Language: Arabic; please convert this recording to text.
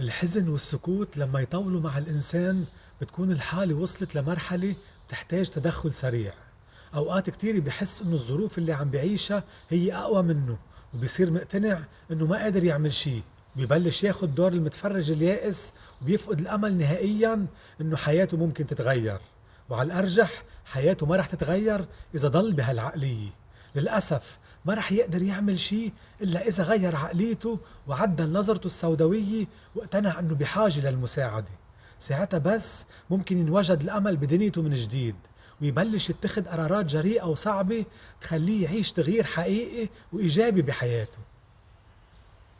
الحزن والسكوت لما يطولوا مع الإنسان بتكون الحالة وصلت لمرحلة بتحتاج تدخل سريع. أوقات كتير بحس إنه الظروف اللي عم بعيشها هي أقوى منه وبصير مقتنع إنه ما قادر يعمل شي ببلش ياخد دور المتفرج اليائس وبيفقد الأمل نهائيا إنه حياته ممكن تتغير. وعلى الأرجح حياته ما رح تتغير إذا ضل بهالعقلية. للأسف ما رح يقدر يعمل شيء إلا إذا غير عقليته وعدل نظرته السوداوية واقتنع أنه بحاجة للمساعدة. ساعتها بس ممكن ينوجد الأمل بدنيته من جديد ويبلش يتخذ قرارات جريئة وصعبة تخليه يعيش تغيير حقيقي وإيجابي بحياته.